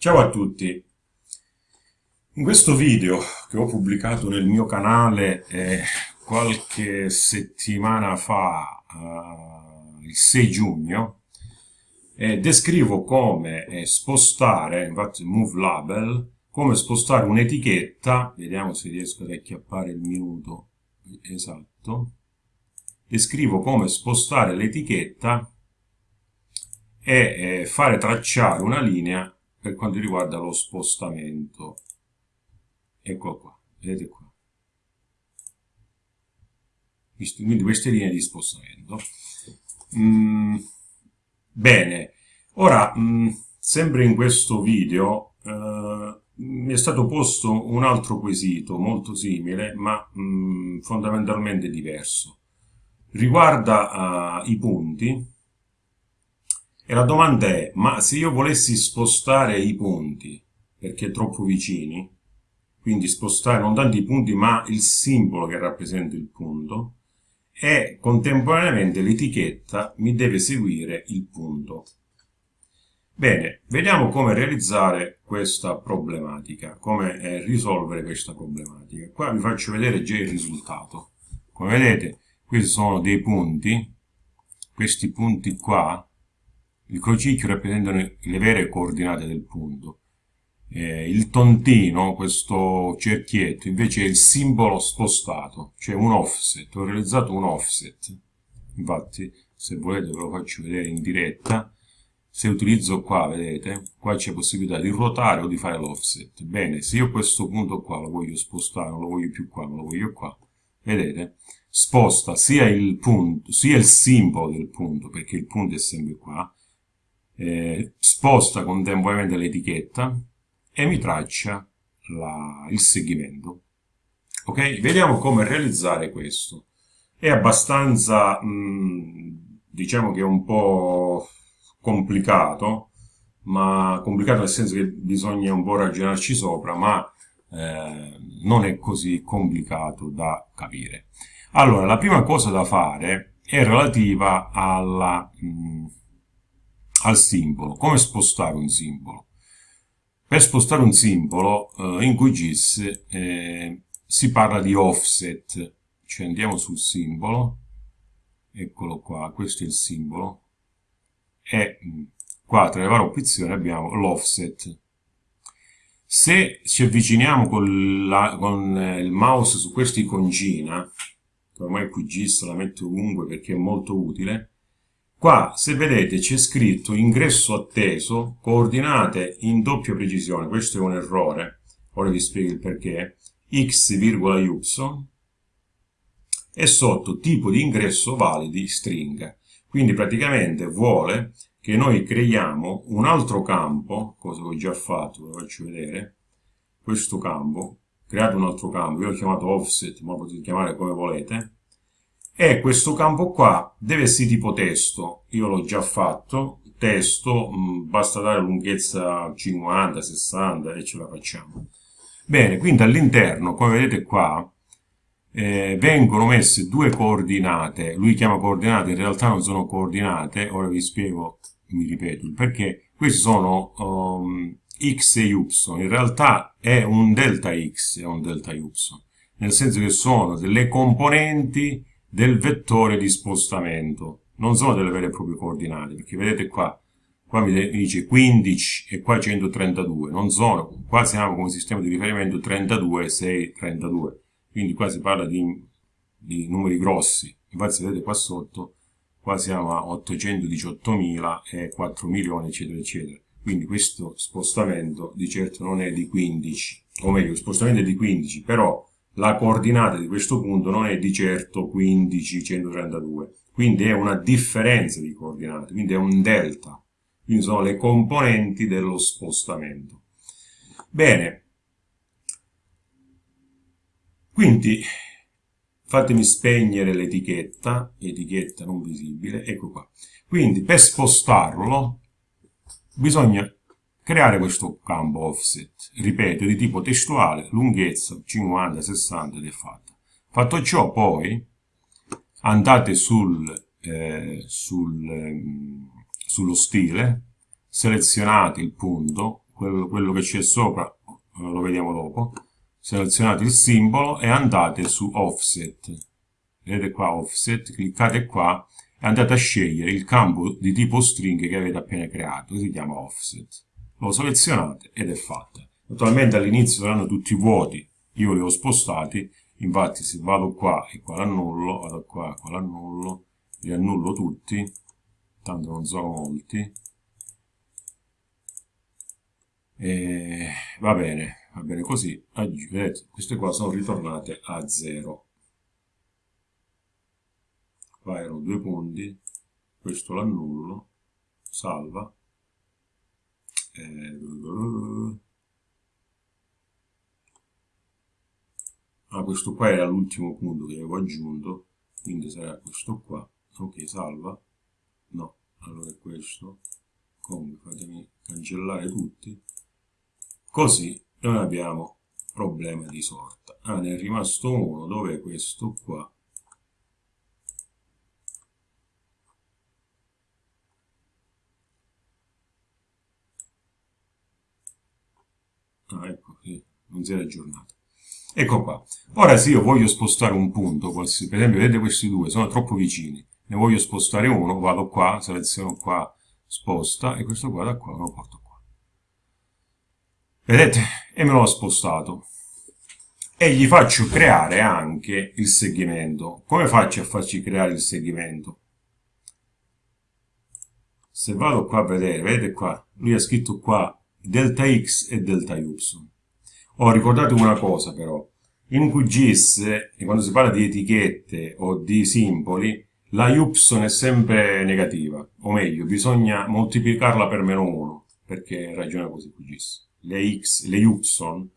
Ciao a tutti! In questo video che ho pubblicato nel mio canale eh, qualche settimana fa, eh, il 6 giugno, eh, descrivo come eh, spostare, infatti move label, come spostare un'etichetta, vediamo se riesco ad acchiappare il minuto esatto, descrivo come spostare l'etichetta e eh, fare tracciare una linea per quanto riguarda lo spostamento. Ecco qua, vedete qua. Quindi queste linee di spostamento. Mm, bene, ora, mm, sempre in questo video, eh, mi è stato posto un altro quesito molto simile, ma mm, fondamentalmente diverso. Riguarda uh, i punti, e la domanda è, ma se io volessi spostare i punti, perché troppo vicini, quindi spostare non tanto i punti ma il simbolo che rappresenta il punto, e contemporaneamente l'etichetta mi deve seguire il punto. Bene, vediamo come realizzare questa problematica, come eh, risolvere questa problematica. Qua vi faccio vedere già il risultato. Come vedete, questi sono dei punti, questi punti qua il crocicchio rappresentano le vere coordinate del punto. Eh, il tontino, questo cerchietto, invece è il simbolo spostato, cioè un offset. Ho realizzato un offset. Infatti, se volete ve lo faccio vedere in diretta. Se utilizzo qua, vedete, qua c'è possibilità di ruotare o di fare l'offset. Bene, se io questo punto qua lo voglio spostare, non lo voglio più qua, ma lo voglio qua, vedete, sposta sia il punto, sia il simbolo del punto, perché il punto è sempre qua, eh, sposta contemporaneamente l'etichetta e mi traccia la, il segmento. Ok? Vediamo come realizzare questo. È abbastanza, mh, mm, diciamo che è un po' complicato, ma complicato nel senso che bisogna un po' ragionarci sopra, ma eh, non è così complicato da capire. Allora, la prima cosa da fare è relativa alla, mh, mm, al simbolo. Come spostare un simbolo? Per spostare un simbolo eh, in QGIS eh, si parla di offset, cioè andiamo sul simbolo, eccolo qua, questo è il simbolo, e mm, qua tra le varie opzioni abbiamo l'offset. Se ci avviciniamo con, la, con eh, il mouse su questa iconcina, ormai QGIS la metto ovunque perché è molto utile, Qua, se vedete, c'è scritto ingresso atteso, coordinate in doppia precisione, questo è un errore, ora vi spiego il perché, x, y, e sotto tipo di ingresso validi stringa. Quindi praticamente vuole che noi creiamo un altro campo, cosa che ho già fatto, ve lo faccio vedere, questo campo, create un altro campo, io l'ho chiamato offset, ma lo potete chiamare come volete, e questo campo qua deve essere tipo testo, io l'ho già fatto, testo, mm, basta dare lunghezza 50, 60 e ce la facciamo. Bene, quindi all'interno, come vedete qua, eh, vengono messe due coordinate, lui chiama coordinate, in realtà non sono coordinate, ora vi spiego, mi ripeto, perché, questi sono um, x e y, in realtà è un delta x e un delta y, nel senso che sono delle componenti del vettore di spostamento. Non sono delle vere e proprie coordinate, perché vedete qua, qua mi dice 15 e qua 132, non sono, qua siamo come sistema di riferimento 32, 6, 32, quindi qua si parla di, di numeri grossi, infatti se vedete qua sotto, qua siamo a 818.000 e 4 milioni, eccetera, eccetera. Quindi questo spostamento di certo non è di 15, o meglio, lo spostamento è di 15, però la coordinata di questo punto non è di certo 15, 132, quindi è una differenza di coordinate, quindi è un delta, quindi sono le componenti dello spostamento. Bene, quindi fatemi spegnere l'etichetta, etichetta non visibile, ecco qua. Quindi per spostarlo bisogna creare questo campo offset, ripeto, di tipo testuale, lunghezza 50, 60 ed è fatta. Fatto ciò poi andate sul, eh, sul, eh, sullo stile, selezionate il punto, quello, quello che c'è sopra eh, lo vediamo dopo, selezionate il simbolo e andate su offset, vedete qua offset, cliccate qua e andate a scegliere il campo di tipo string che avete appena creato, che si chiama offset. Lo selezionate ed è fatta. Naturalmente all'inizio saranno tutti vuoti, io li ho spostati, infatti se vado qua e qua l'annullo, vado qua e qua l'annullo, li annullo tutti, tanto non sono molti, e va bene, va bene così, vedete, queste qua sono ritornate a 0. Qua erano due punti, questo l'annullo, salva, e... ah, questo qua era l'ultimo punto che avevo aggiunto, quindi sarà questo qua, ok, salva, no, allora è questo, comunque fatemi cancellare tutti, così non abbiamo problema di sorta. Ah, ne è rimasto uno, dove è questo qua? Ah, ecco, sì, non si era aggiornato. Ecco qua. Ora se io voglio spostare un punto, per esempio, vedete questi due, sono troppo vicini. Ne voglio spostare uno, vado qua, seleziono qua, sposta, e questo qua da qua lo porto qua. Vedete? E me l'ho spostato. E gli faccio creare anche il segmento. Come faccio a farci creare il segmento? Se vado qua a vedere, vedete qua, lui ha scritto qua delta x e delta y. Oh, ricordate una cosa però, in QGIS, quando si parla di etichette o di simboli, la y è sempre negativa, o meglio, bisogna moltiplicarla per meno 1, perché ragiona così QGIS. Le x, le y,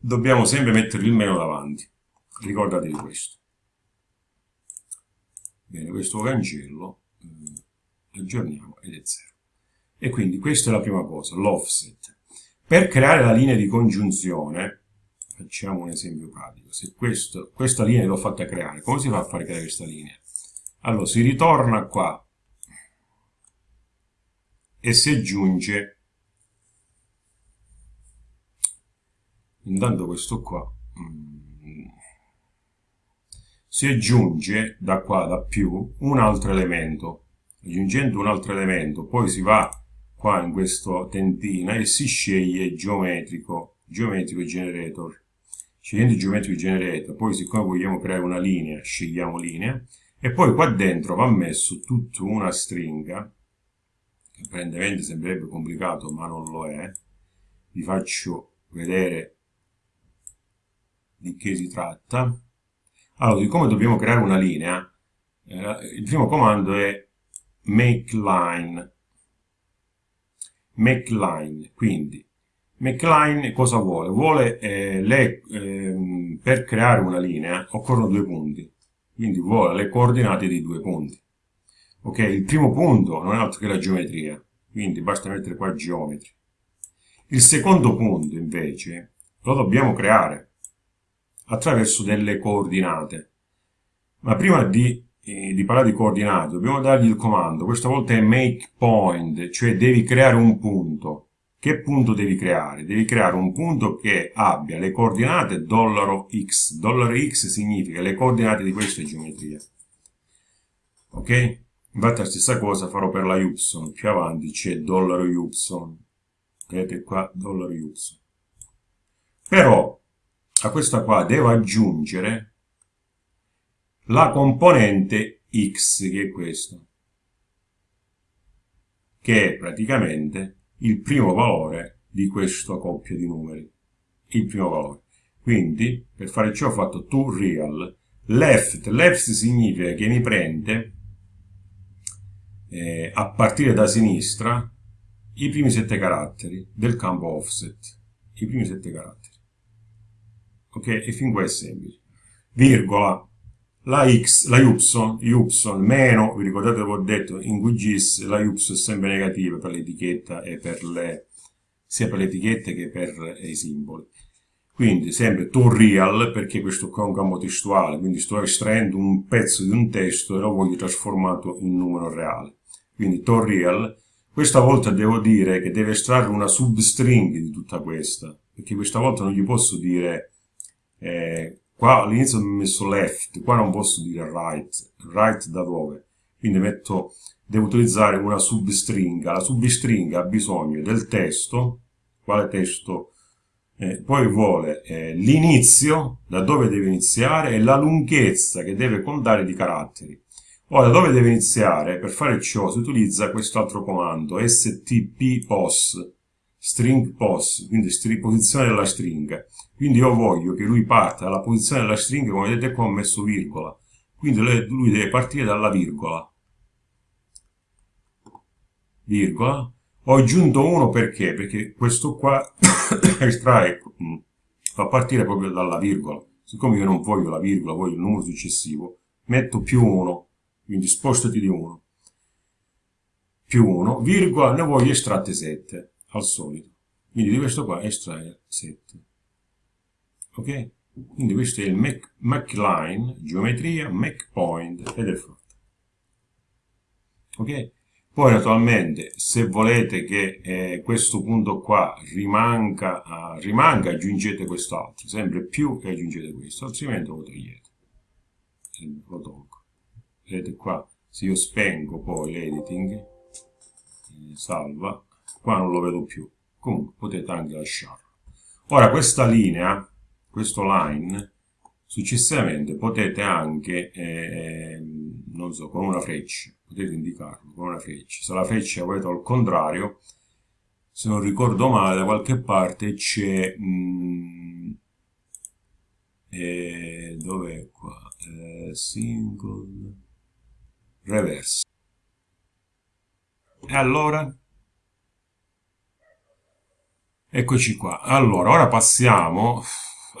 dobbiamo sempre mettere il meno davanti. Ricordate di questo. Bene, questo cancello, eh, aggiorniamo ed è 0. E quindi questa è la prima cosa, l'offset. Per creare la linea di congiunzione, facciamo un esempio pratico, se questo, questa linea l'ho fatta creare, come si fa a fare creare questa linea? Allora, si ritorna qua e si aggiunge, intanto questo qua, mm, si aggiunge da qua, da più, un altro elemento. Aggiungendo un altro elemento, poi si va qua in questo tentina e si sceglie geometrico, geometrico generator. Scegliendo il geometrico generator, poi siccome vogliamo creare una linea, scegliamo linea, e poi qua dentro va messo tutta una stringa, che apparentemente sembrerebbe complicato ma non lo è, vi faccio vedere di che si tratta. Allora, siccome dobbiamo creare una linea, eh, il primo comando è make line, McLean, quindi McLean cosa vuole? Vuole eh, le, eh, per creare una linea occorrono due punti, quindi vuole le coordinate di due punti. Ok, il primo punto non è altro che la geometria, quindi basta mettere qua geometri. Il secondo punto invece lo dobbiamo creare attraverso delle coordinate. Ma prima di di parlare di coordinate, dobbiamo dargli il comando, questa volta è make point, cioè devi creare un punto. Che punto devi creare? Devi creare un punto che abbia le coordinate dollaro $x. Dollaro $x significa le coordinate di questa geometria. Ok? Infatti la stessa cosa farò per la y, più avanti c'è dollaro $y. Vedete qua, dollaro $y. Però a questa qua devo aggiungere la componente x, che è questo, che è praticamente il primo valore di questa coppia di numeri, il primo valore. Quindi, per fare ciò ho fatto toReal, left, left significa che mi prende, eh, a partire da sinistra, i primi sette caratteri del campo offset, i primi sette caratteri. Ok? E fin qua è semplice. Virgola, la x, la y, y meno, vi ricordate che ho detto in QGIS la y è sempre negativa per l'etichetta e per le, sia per le etichette che per i simboli. Quindi sempre to real, perché questo qua è un campo testuale, quindi sto estraendo un pezzo di un testo e lo voglio trasformato in numero reale. Quindi to real, Questa volta devo dire che deve estrarre una substring di tutta questa, perché questa volta non gli posso dire, eh, qua all'inizio ho messo left, qua non posso dire right, right da dove? Quindi metto, devo utilizzare una substringa, la substringa ha bisogno del testo, quale testo? Eh, poi vuole eh, l'inizio, da dove deve iniziare, e la lunghezza che deve contare di caratteri. Ora, dove deve iniziare? Per fare ciò si utilizza quest'altro comando, stppos, string pos, quindi string, posizione della stringa. Quindi io voglio che lui parta dalla posizione della stringa, come vedete qua ho messo virgola. Quindi lui deve partire dalla virgola. Virgola. Ho aggiunto uno perché? Perché questo qua estrae, mm, fa partire proprio dalla virgola. Siccome io non voglio la virgola, voglio il numero successivo, metto più uno quindi spostati di 1, più 1, virgola, ne voglio estratte 7, al solito. Quindi di questo qua estrae 7. Ok? Quindi questo è il Mac, Mac line, geometria, Mac point ed è fatto. Ok? Poi naturalmente se volete che eh, questo punto qua rimanga, uh, rimanga aggiungete quest'altro, sempre più e aggiungete questo, altrimenti lo togliete. Lo tolgo vedete qua se io spengo poi l'editing eh, salva qua non lo vedo più comunque potete anche lasciarlo ora questa linea questo line successivamente potete anche eh, non so con una freccia potete indicarlo con una freccia se la freccia volete al contrario se non ricordo male da qualche parte c'è mm, eh, dov'è qua eh, single reverse. E allora? Eccoci qua. Allora, ora passiamo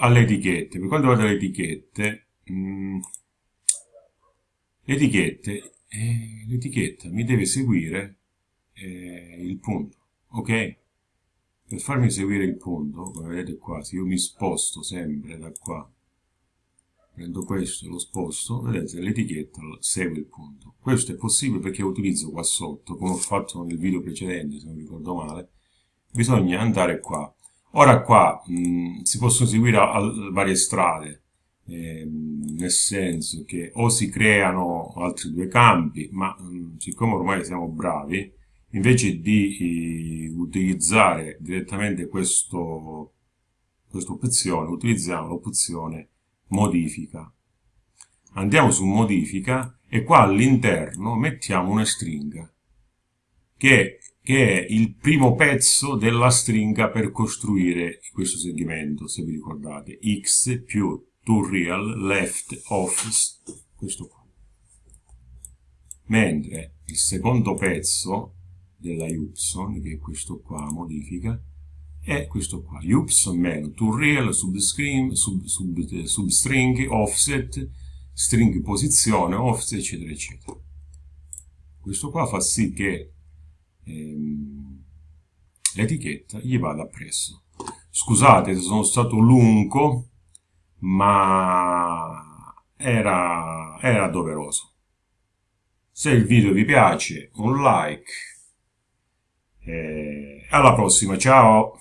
alle etichette. Per quanto riguarda le etichette, mh, le etichette, eh, l'etichetta mi deve seguire eh, il punto, ok? Per farmi seguire il punto, come vedete qua, se io mi sposto sempre da qua prendo questo e lo sposto, vedete l'etichetta segue il punto. Questo è possibile perché utilizzo qua sotto, come ho fatto nel video precedente, se non ricordo male, bisogna andare qua. Ora qua mh, si possono seguire a, a varie strade, eh, nel senso che o si creano altri due campi, ma mh, siccome ormai siamo bravi, invece di eh, utilizzare direttamente questa opzione, utilizziamo l'opzione modifica. Andiamo su modifica e qua all'interno mettiamo una stringa che, che, è il primo pezzo della stringa per costruire questo segmento, se vi ricordate, x più to real left of questo qua. Mentre il secondo pezzo della y, che è questo qua, modifica, è questo qua, ups meno to real, substring, sub, sub, substring, offset, string posizione, offset, eccetera, eccetera. Questo qua fa sì che ehm, l'etichetta gli vada appresso. Scusate se sono stato lungo, ma era, era doveroso. Se il video vi piace, un like. E alla prossima, ciao!